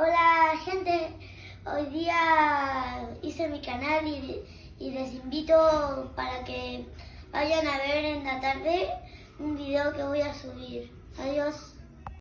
Hola gente, hoy día hice mi canal y, y, les invito para que vayan a ver en la tarde un video que voy a subir. Adiós.